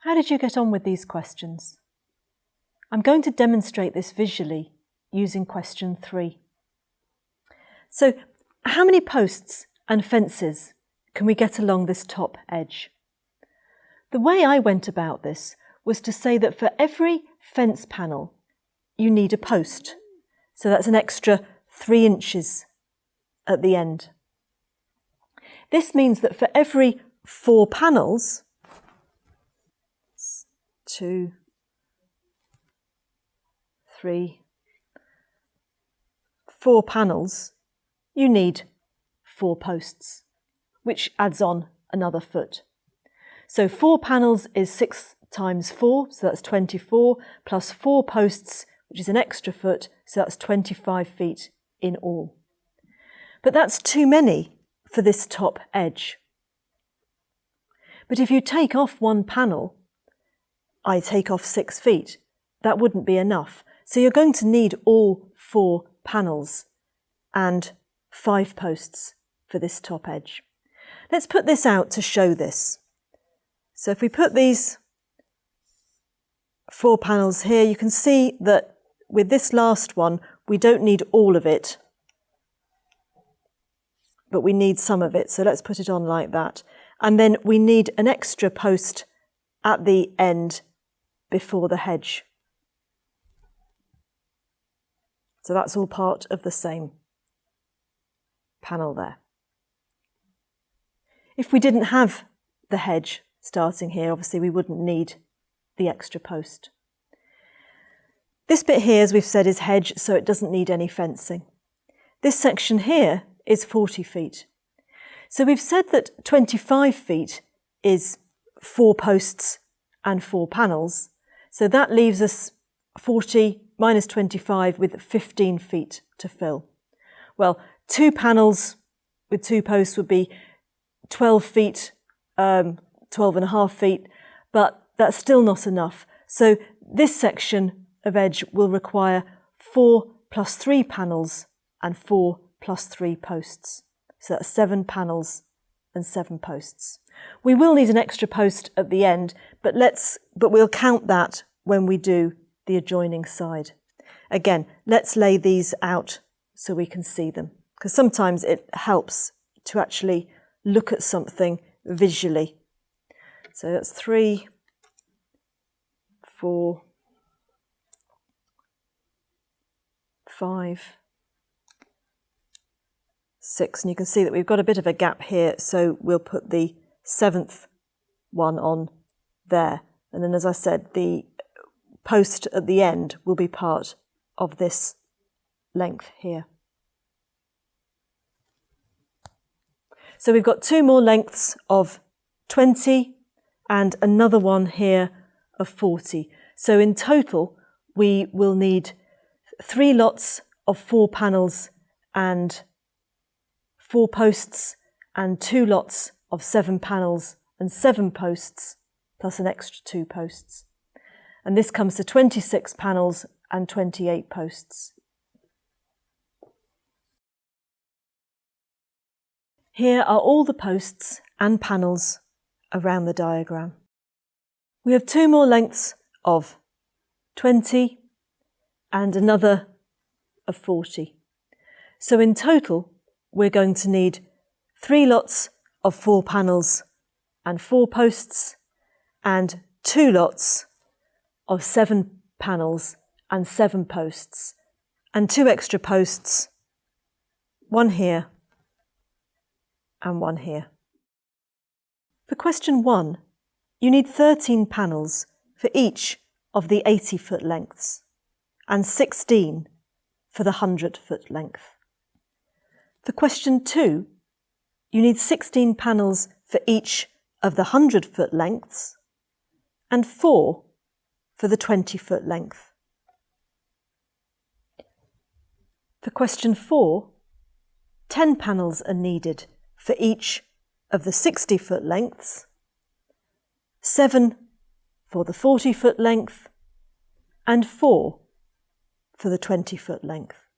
How did you get on with these questions? I'm going to demonstrate this visually using question three. So how many posts and fences can we get along this top edge? The way I went about this was to say that for every fence panel, you need a post. So that's an extra three inches at the end. This means that for every four panels, two, three, four panels, you need four posts, which adds on another foot. So four panels is six times four, so that's 24, plus four posts, which is an extra foot, so that's 25 feet in all. But that's too many for this top edge. But if you take off one panel, I take off six feet, that wouldn't be enough. So you're going to need all four panels and five posts for this top edge. Let's put this out to show this. So if we put these four panels here, you can see that with this last one, we don't need all of it, but we need some of it. So let's put it on like that. And then we need an extra post at the end before the hedge. So that's all part of the same panel there. If we didn't have the hedge starting here, obviously we wouldn't need the extra post. This bit here, as we've said, is hedge, so it doesn't need any fencing. This section here is 40 feet. So we've said that 25 feet is four posts and four panels. So that leaves us 40 minus 25 with 15 feet to fill. Well, two panels with two posts would be 12 feet, um, 12 and a half feet, but that's still not enough. So this section of edge will require four plus three panels and four plus three posts. So that's seven panels and seven posts. We will need an extra post at the end, but let's but we'll count that when we do the adjoining side. Again, let's lay these out so we can see them, because sometimes it helps to actually look at something visually. So that's three, four, five, six, and you can see that we've got a bit of a gap here, so we'll put the seventh one on there. And then, as I said, the post at the end will be part of this length here. So we've got two more lengths of 20 and another one here of 40. So in total, we will need three lots of four panels and four posts and two lots of seven panels and seven posts plus an extra two posts. And this comes to 26 panels and 28 posts. Here are all the posts and panels around the diagram. We have two more lengths of 20 and another of 40. So in total, we're going to need three lots of four panels and four posts and two lots of seven panels and seven posts and two extra posts, one here and one here. For question one, you need 13 panels for each of the 80 foot lengths and 16 for the 100 foot length. For question two, you need 16 panels for each of the 100 foot lengths and four for the 20 foot length. For question four, 10 panels are needed for each of the 60 foot lengths, seven for the 40 foot length, and four for the 20 foot length.